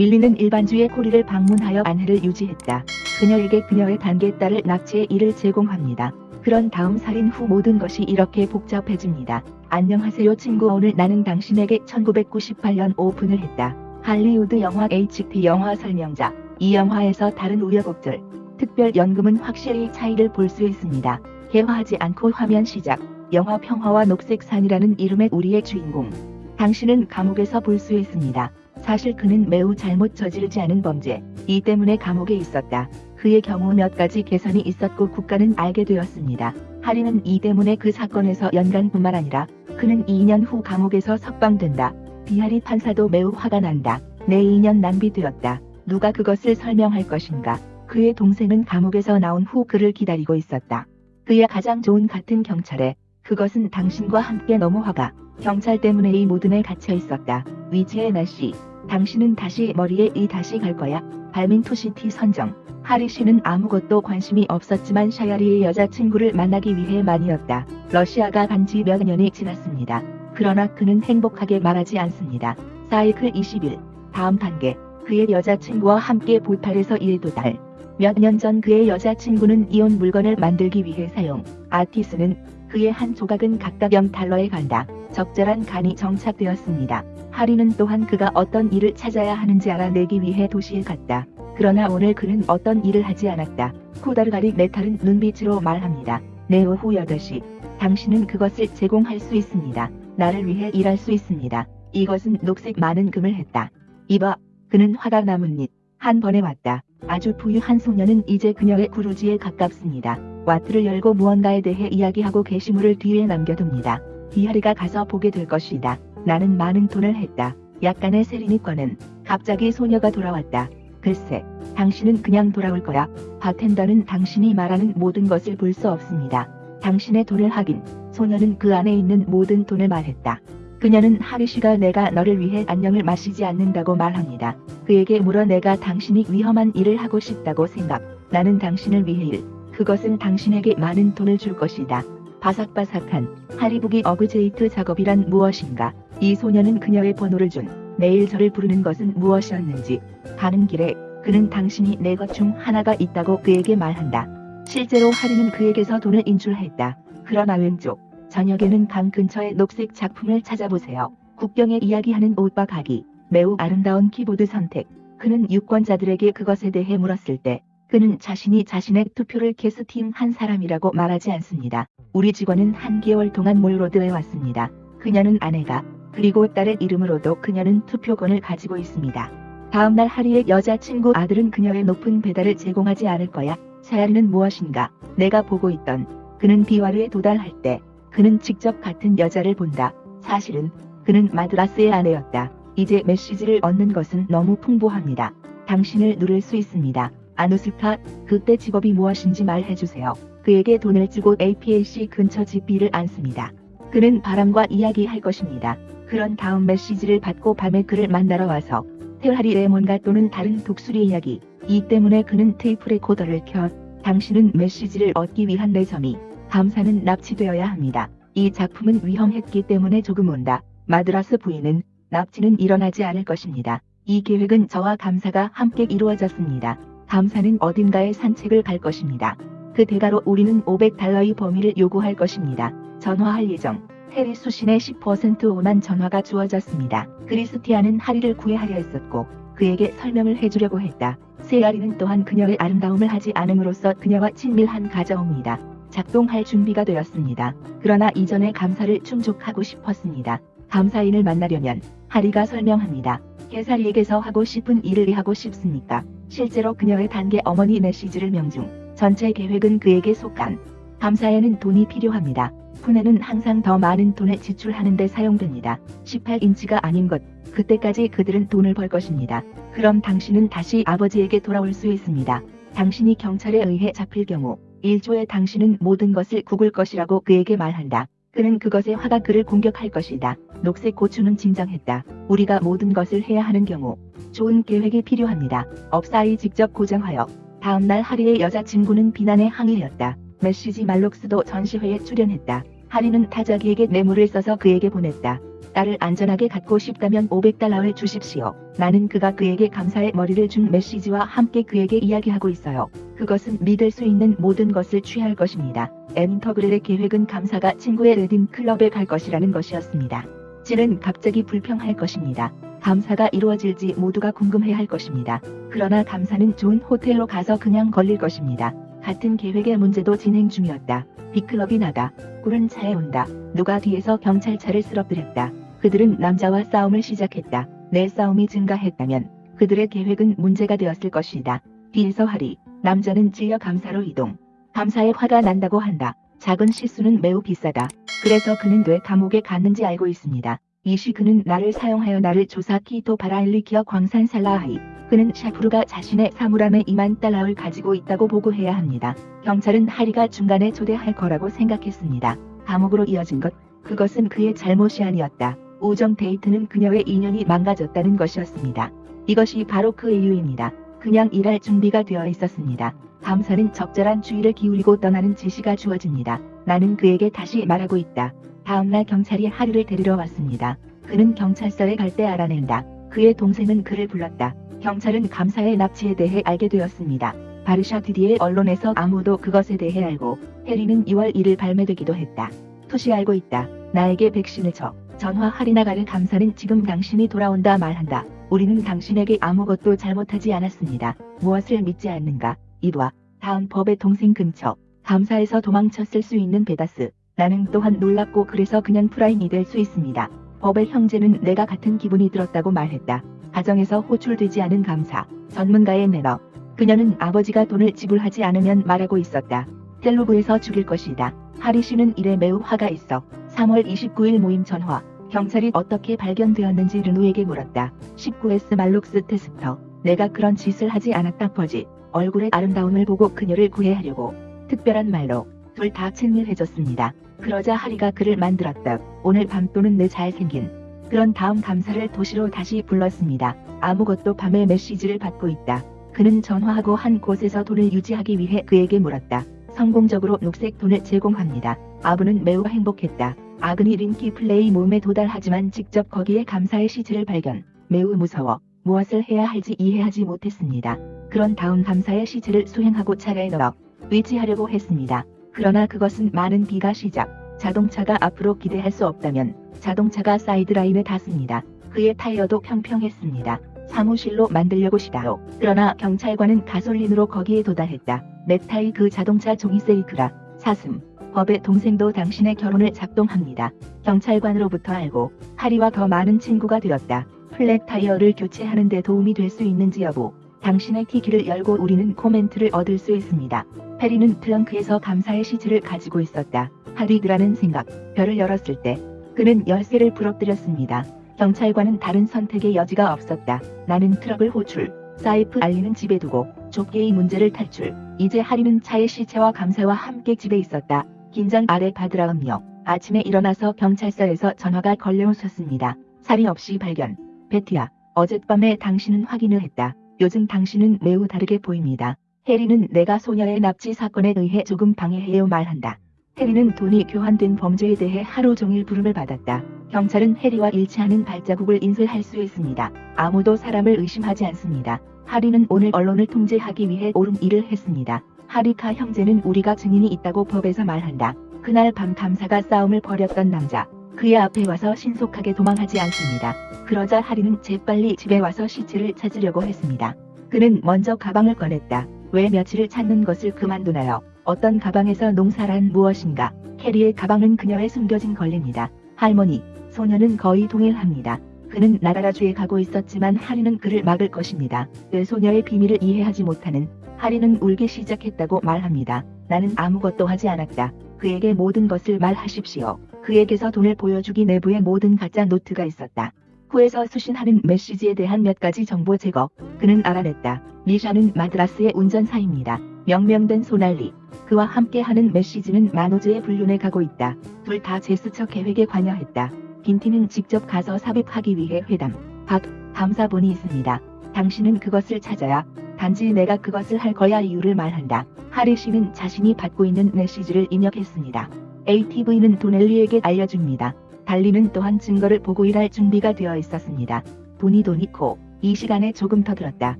밀리는 일반주의 코리를 방문하여 안해를 유지했다. 그녀에게 그녀의 단계 딸을 납치해 이를 제공합니다. 그런 다음 살인 후 모든 것이 이렇게 복잡해집니다. 안녕하세요 친구 오늘 나는 당신에게 1998년 오픈을 했다. 할리우드 영화 HT 영화 설명자 이 영화에서 다른 우여곡절 특별 연금은 확실히 차이를 볼 수 있습니다. 개화하지 않고 화면 시작 영화 평화와 녹색산이라는 이름의 우리의 주인공 당신은 감옥에서 볼 수 있습니다. 사실 그는 매우 잘못 저지르지 않은 범죄 이 때문에 감옥에 있었다. 그의 경우 몇 가지 개선이 있었고 국가는 알게 되었습니다. 하리는 이 때문에 그 사건에서 연간뿐만 아니라 그는 2년 후 감옥에서 석방된다. 비하리 판사도 매우 화가 난다. 내 2년 낭비되었다. 누가 그것을 설명할 것인가. 그의 동생은 감옥에서 나온 후 그를 기다리고 있었다. 그의 가장 좋은 같은 경찰에 그것은 당신과 함께 너무 화가 경찰 때문에 이 모든에 갇혀 있었다. 위지의 날씨 당신은 다시 머리에 이 다시 갈 거야. 발민투시티 선정. 하리 씨는 아무것도 관심이 없었지만 샤야리의 여자친구를 만나기 위해 만이었다. 러시아가 간지 몇 년이 지났습니다. 그러나 그는 행복하게 말하지 않습니다. 사이클 20일. 다음 단계. 그의 여자친구와 함께 보탈에서 일도 달. 몇 년 전 그의 여자친구는 이온 물건을 만들기 위해 사용. 아티스는 그의 한 조각은 각각 0달러에 간다. 적절한 간이 정착되었습니다. 하리는 또한 그가 어떤 일을 찾아야 하는지 알아내기 위해 도시에 갔다. 그러나 오늘 그는 어떤 일을 하지 않았다. 코다르가리 메탈은 눈빛으로 말합니다. 내 오후 8시. 당신은 그것을 제공할 수 있습니다. 나를 위해 일할 수 있습니다. 이것은 녹색 많은 금을 했다. 이봐. 그는 화가 나뭇잎. 한 번에 왔다. 아주 부유한 소녀는 이제 그녀의 구루지에 가깝습니다. 와트를 열고 무언가에 대해 이야기하고 게시물을 뒤에 남겨둡니다. 비하리가 가서 보게 될 것이다. 나는 많은 돈을 했다. 약간의 세리니꺼는 갑자기 소녀가 돌아왔다. 글쎄, 당신은 그냥 돌아올 거야. 바텐더는 당신이 말하는 모든 것을 볼 수 없습니다. 당신의 돈을 하긴, 소녀는 그 안에 있는 모든 돈을 말했다. 그녀는 하리 씨가 내가 너를 위해 안녕을 마시지 않는다고 말합니다. 그에게 물어 내가 당신이 위험한 일을 하고 싶다고 생각. 나는 당신을 위해 일. 그것은 당신에게 많은 돈을 줄 것이다. 바삭바삭한 하리북이 어그제이트 작업이란 무엇인가? 이 소녀는 그녀의 번호를 준 내일 저를 부르는 것은 무엇이었는지 가는 길에 그는 당신이 내 것 중 하나가 있다고 그에게 말한다. 실제로 하리는 그에게서 돈을 인출했다. 그러나 왼쪽 저녁에는 강 근처의 녹색 작품을 찾아보세요. 국경에 이야기하는 옷과 가기 매우 아름다운 키보드 선택 그는 유권자들에게 그것에 대해 물었을 때 그는 자신이 자신의 투표를 캐스팅 한 사람이라고 말하지 않습니다. 우리 직원은 한 개월 동안 몰로드에 왔습니다. 그녀는 아내가 그리고 딸의 이름으로도 그녀는 투표권을 가지고 있습니다. 다음날 하리의 여자친구 아들은 그녀의 높은 배달을 제공하지 않을 거야. 샤야리는 무엇인가? 내가 보고 있던 그는 비와르에 도달할 때 그는 직접 같은 여자를 본다. 사실은 그는 마드라스의 아내였다. 이제 메시지를 얻는 것은 너무 풍부합니다. 당신을 누를 수 있습니다. 아누스카, 그때 직업이 무엇인지 말해주세요. 그에게 돈을 주고 APLC 근처 집비를 안습니다. 그는 바람과 이야기할 것입니다. 그런 다음 메시지를 받고 밤에 그를 만나러 와서 테라리 레몬과 또는 다른 독수리 이야기 이 때문에 그는 테이프 레코더를 켜 당신은 메시지를 얻기 위한 내 점이 감사는 납치되어야 합니다. 이 작품은 위험했기 때문에 조금 온다. 마드라스 부인은 납치는 일어나지 않을 것입니다. 이 계획은 저와 감사가 함께 이루어졌습니다. 감사는 어딘가에 산책을 갈 것입니다. 그 대가로 우리는 500달러의 범위를 요구할 것입니다. 전화할 예정. 해리 수신의 10% 5만 전화가 주어졌습니다. 크리스티아는 하리를 구애하려 했었고 그에게 설명을 해주려고 했다. 세아리는 또한 그녀의 아름다움을 하지 않음으로써 그녀와 친밀한 가져옵니다. 작동할 준비가 되었습니다. 그러나 이전에 감사를 충족하고 싶었습니다. 감사인을 만나려면 하리가 설명합니다. 개사리에게서 하고 싶은 일을 왜 하고 싶습니까? 실제로 그녀의 단계 어머니 메시지를 명중. 전체 계획은 그에게 속한. 감사에는 돈이 필요합니다. 푸네는 항상 더 많은 돈을 지출하는 데 사용됩니다. 18인치가 아닌 것. 그때까지 그들은 돈을 벌 것입니다. 그럼 당신은 다시 아버지에게 돌아올 수 있습니다. 당신이 경찰에 의해 잡힐 경우 1조에 당신은 모든 것을 구글 것이라고 그에게 말한다. 그는 그것에 화가 그를 공격할 것이다. 녹색 고추는 진정했다. 우리가 모든 것을 해야 하는 경우 좋은 계획이 필요합니다. 업사이 직접 고정하여 다음날 하리의 여자친구는 비난의 항의였다. 메시지 말록스도 전시회에 출연했다. 하리는 타자기에게 뇌물을 써서 그에게 보냈다. 딸을 안전하게 갖고 싶다면 500달러를 주십시오. 나는 그가 그에게 감사의 머리를 준 메시지와 함께 그에게 이야기하고 있어요. 그것은 믿을 수 있는 모든 것을 취할 것입니다. 엔터그렐의 계획은 감사가 친구의 레딘 클럽에 갈 것이라는 것이었습니다. 질은 갑자기 불평할 것입니다. 감사가 이루어질지 모두가 궁금해 할 것입니다. 그러나 감사는 좋은 호텔로 가서 그냥 걸릴 것입니다. 같은 계획의 문제도 진행 중이었다. 빅클럽이 나가. 꿀은 차에 온다. 누가 뒤에서 경찰차를 쓰러뜨렸다. 그들은 남자와 싸움을 시작했다. 내 싸움이 증가했다면 그들의 계획은 문제가 되었을 것이다. 뒤에서 하리. 남자는 찔려 감사로 이동. 감사에 화가 난다고 한다. 작은 실수는 매우 비싸다. 그래서 그는 왜 감옥에 갔는지 알고 있습니다. 이시 그는 나를 사용하여 나를 조사 키토 바라일리키어 광산 살라하이. 그는 샤프루가 자신의 사물함에 2만 달러를 가지고 있다고 보고해야 합니다. 경찰은 하리가 중간에 초대할 거라고 생각했습니다. 감옥으로 이어진 것, 그것은 그의 잘못이 아니었다. 우정 데이트는 그녀의 인연이 망가졌다는 것이었습니다. 이것이 바로 그 이유입니다. 그냥 일할 준비가 되어 있었습니다. 감사는 적절한 주의를 기울이고 떠나는 지시가 주어집니다. 나는 그에게 다시 말하고 있다. 다음날 경찰이 하리를 데리러 왔습니다. 그는 경찰서에 갈 때 알아낸다. 그의 동생은 그를 불렀다. 경찰은 감사의 납치에 대해 알게 되었습니다. 바르샤 디디의 언론에서 아무도 그것에 대해 알고 해리는 2월 1일 발매되기도 했다. 토시 알고 있다. 나에게 백신을 줘. 전화 할인나가를 감사는 지금 당신이 돌아온다 말한다. 우리는 당신에게 아무것도 잘못하지 않았습니다. 무엇을 믿지 않는가? 이봐. 다음 법의 동생 근처. 감사에서 도망쳤을 수 있는 베다스. 나는 또한 놀랍고 그래서 그냥 프라임이 될 수 있습니다. 법의 형제는 내가 같은 기분이 들었다고 말했다. 가정에서 호출되지 않은 감사. 전문가의 매너. 그녀는 아버지가 돈을 지불하지 않으면 말하고 있었다. 텔루브에서 죽일 것이다. 하리 씨는 일에 매우 화가 있어. 3월 29일 모임 전화. 경찰이 어떻게 발견되었는지 르누에게 물었다. 19S 말룩스 테스터. 내가 그런 짓을 하지 않았다 퍼지. 얼굴의 아름다움을 보고 그녀를 구애하려고. 특별한 말로 둘다 친밀해졌습니다. 그러자 하리가 그를 만들었다. 오늘 밤 또는 내 잘생긴. 그런 다음 감사를 도시로 다시 불렀습니다. 아무것도 밤에 메시지를 받고 있다. 그는 전화하고 한 곳에서 돈을 유지하기 위해 그에게 물었다. 성공적으로 녹색 돈을 제공합니다. 아부는 매우 행복했다. 아그니 링키 플레이 몸에 도달하지만 직접 거기에 감사의 시체를 발견. 매우 무서워. 무엇을 해야 할지 이해하지 못했습니다. 그런 다음 감사의 시체를 수행하고 차례에 넣어 위치하려고 했습니다. 그러나 그것은 많은 비가 시작. 자동차가 앞으로 기대할 수 없다면 자동차가 사이드라인에 닿습니다. 그의 타이어도 평평했습니다. 사무실로 만들려고 시다로. 그러나 경찰관은 가솔린으로 거기에 도달했다. 넥타이 그 자동차 종이 세이크라. 사슴. 법의 동생도 당신의 결혼을 작동합니다. 경찰관으로부터 알고 하리와 더 많은 친구가 되었다. 플랫 타이어를 교체하는 데 도움이 될 수 있는지 여부. 당신의 티키를 열고 우리는 코멘트를 얻을 수 있습니다. 페리는 트렁크에서 감사의 시체를 가지고 있었다. 하리드라는 생각. 별을 열었을 때 그는 열쇠를 부러뜨렸습니다. 경찰관은 다른 선택의 여지가 없었다. 나는 트럭을 호출. 사이프 알리는 집에 두고 좁게의 문제를 탈출. 이제 하리는 차의 시체와 감사와 함께 집에 있었다. 긴장 아래 바드라 음력. 아침에 일어나서 경찰서에서 전화가 걸려오셨습니다. 살인 없이 발견. 베티야, 어젯밤에 당신은 확인을 했다. 요즘 당신은 매우 다르게 보입니다. 해리는 내가 소녀의 납치 사건에 의해 조금 방해해요 말한다. 해리는 돈이 교환된 범죄에 대해 하루 종일 부름을 받았다. 경찰은 해리와 일치하는 발자국을 인쇄할 수 있습니다. 아무도 사람을 의심하지 않습니다. 하리는 오늘 언론을 통제하기 위해 옳은 일을 했습니다. 하리카 형제는 우리가 증인이 있다고 법에서 말한다. 그날 밤 감사가 싸움을 벌였던 남자. 그의 앞에 와서 신속하게 도망하지 않습니다. 그러자 하리는 재빨리 집에 와서 시체를 찾으려고 했습니다. 그는 먼저 가방을 꺼냈다. 왜 며칠을 찾는 것을 그만두나요? 어떤 가방에서 농사란 무엇인가? 캐리의 가방은 그녀의 숨겨진 권리입니다. 할머니, 소녀는 거의 동일합니다. 그는 나라라주에 가고 있었지만 하리는 그를 막을 것입니다. 그 소녀의 비밀을 이해하지 못하는 하리는 울기 시작했다고 말합니다. 나는 아무것도 하지 않았다. 그에게 모든 것을 말하십시오. 그에게서 돈을 보여주기 내부에 모든 가짜 노트가 있었다. 후에서 수신하는 메시지에 대한 몇 가지 정보 제거. 그는 알아냈다. 미샤는 마드라스의 운전사입니다. 명명된 소날리. 그와 함께하는 메시지는 마노즈의 불륜에 가고 있다. 둘 다 제스처 계획에 관여했다. 빈티는 직접 가서 삽입하기 위해 회담. 박, 감사본이 있습니다. 당신은 그것을 찾아야 단지 내가 그것을 할 거야 이유를 말한다. 하리 씨는 자신이 받고 있는 메시지를 입력했습니다. ATV는 도넬리에게 알려줍니다. 달리는 또한 증거를 보고 일할 준비가 되어 있었습니다. 돈이 돈이고 이 시간에 조금 더 들었다.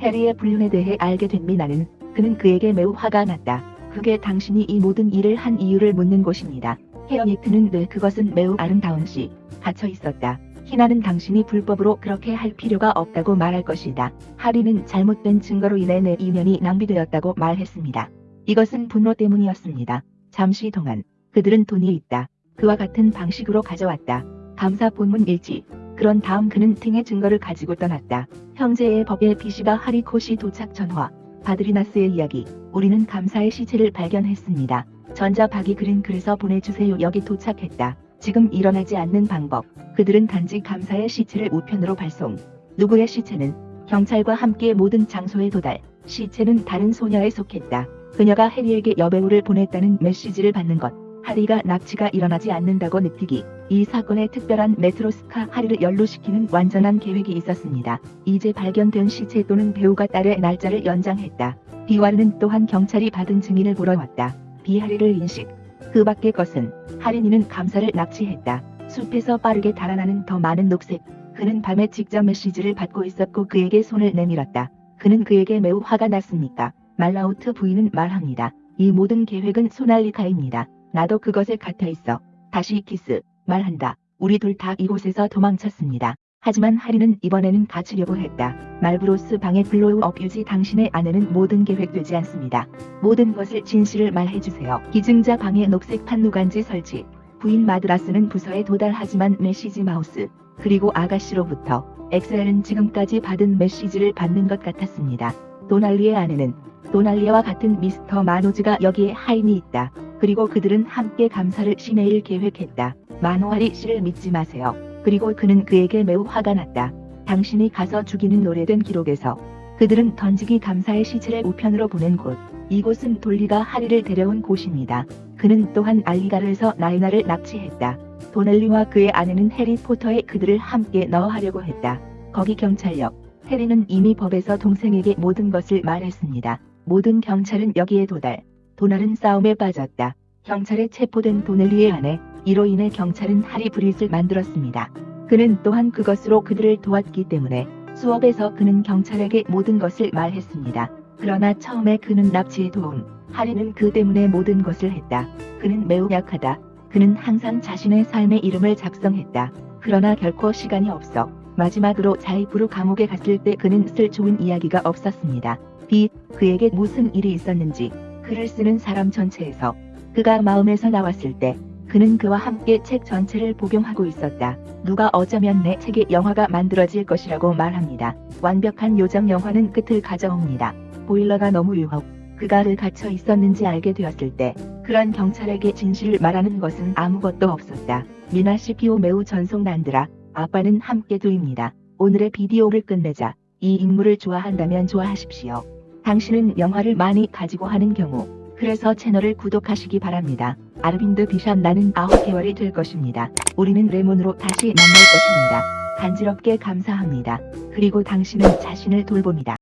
해리의 불륜에 대해 알게 된 미나는 그는 그에게 매우 화가 났다. 그게 당신이 이 모든 일을 한 이유를 묻는 곳입니다. 헤어니트는 왜 그것은 매우 아름다운 시 갇혀 있었다. 희나는 당신이 불법으로 그렇게 할 필요가 없다고 말할 것이다. 하리는 잘못된 증거로 인해 내 인연이 낭비되었다고 말했습니다. 이것은 분노 때문이었습니다. 잠시 동안 그들은 돈이 있다. 그와 같은 방식으로 가져왔다. 감사 본문 일지. 그런 다음 그는 등의 증거를 가지고 떠났다. 형제의 법의 비시바 하리코시 도착 전화. 바드리나스의 이야기. 우리는 감사의 시체를 발견했습니다. 전자박이 그린 글에서 보내주세요. 여기 도착했다. 지금 일어나지 않는 방법. 그들은 단지 감사의 시체를 우편으로 발송. 누구의 시체는 경찰과 함께 모든 장소에 도달. 시체는 다른 소녀에 속했다. 그녀가 해리에게 여배우를 보냈다는 메시지를 받는 것. 하리가 납치가 일어나지 않는다고 느끼기. 이 사건에 특별한 메트로스카 하리를 연루시키는 완전한 계획이 있었습니다. 이제 발견된 시체 또는 배우가 딸의 날짜를 연장했다. 비와르는 또한 경찰이 받은 증인을 보러 왔다. 비하리를 인식. 그 밖의 것은 하린이는 감사를 납치했다. 숲에서 빠르게 달아나는 더 많은 녹색. 그는 밤에 직접 메시지를 받고 있었고 그에게 손을 내밀었다. 그는 그에게 매우 화가 났습니까? 말라우트 부인은 말합니다. 이 모든 계획은 소날리카입니다. 나도 그것에 갇혀 있어. 다시 키스. 말한다. 우리 둘 다 이곳에서 도망쳤습니다. 하지만 하리는 이번에는 갇히려고 했다. 말브로스 방의 블로우 어뷰지 당신의 아내는 모든 계획되지 않습니다. 모든 것을 진실을 말해주세요. 기증자 방에 녹색 판누간지 설치. 부인 마드라스는 부서에 도달하지만 메시지 마우스 그리고 아가씨로부터 엑셀은 지금까지 받은 메시지를 받는 것 같았습니다. 도날리의 아내는 도날리와 같은 미스터 마노즈가 여기에 하인이 있다. 그리고 그들은 함께 감사를 시내일 계획했다. 마노아리 씨를 믿지 마세요. 그리고 그는 그에게 매우 화가 났다. 당신이 가서 죽이는 노래된 기록에서 그들은 던지기 감사의 시체를 우편으로 보낸 곳. 이곳은 돌리가 하리를 데려온 곳입니다. 그는 또한 알리가르에서 나이나를 납치했다. 도넬리와 그의 아내는 해리포터에 그들을 함께 넣어하려고 했다. 거기 경찰력. 해리는 이미 법에서 동생에게 모든 것을 말했습니다. 모든 경찰은 여기에 도달. 도날은 싸움에 빠졌다. 경찰에 체포된 도넬리의 아내. 이로 인해 경찰은 하리 브릿을 만들었습니다. 그는 또한 그것으로 그들을 도왔기 때문에 수업에서 그는 경찰에게 모든 것을 말했습니다. 그러나 처음에 그는 납치에 도움, 하리는 그 때문에 모든 것을 했다. 그는 매우 약하다. 그는 항상 자신의 삶의 이름을 작성했다. 그러나 결코 시간이 없어. 마지막으로 자이브루 감옥에 갔을 때 그는 쓸 좋은 이야기가 없었습니다. 비, 그에게 무슨 일이 있었는지, 글을 쓰는 사람 전체에서 그가 마음에서 나왔을 때 그는 그와 함께 책 전체를 복용하고 있었다. 누가 어쩌면 내 책의 영화가 만들어질 것이라고 말합니다. 완벽한 요정 영화는 끝을 가져옵니다. 보일러가 너무 유혹. 그가 를 갇혀 있었는지 알게 되었을 때 그런 경찰에게 진실을 말하는 것은 아무것도 없었다. 미나 시피오 매우 전속난드라 아빠는 함께 두입니다. 오늘의 비디오를 끝내자. 이 인물을 좋아한다면 좋아하십시오. 당신은 영화를 많이 가지고 하는 경우 그래서 채널을 구독하시기 바랍니다. 아르빈드 비샵 나는 9개월이 될 것입니다. 우리는 레몬으로 다시 만날 것입니다. 간지럽게 감사합니다. 그리고 당신은 자신을 돌봅니다.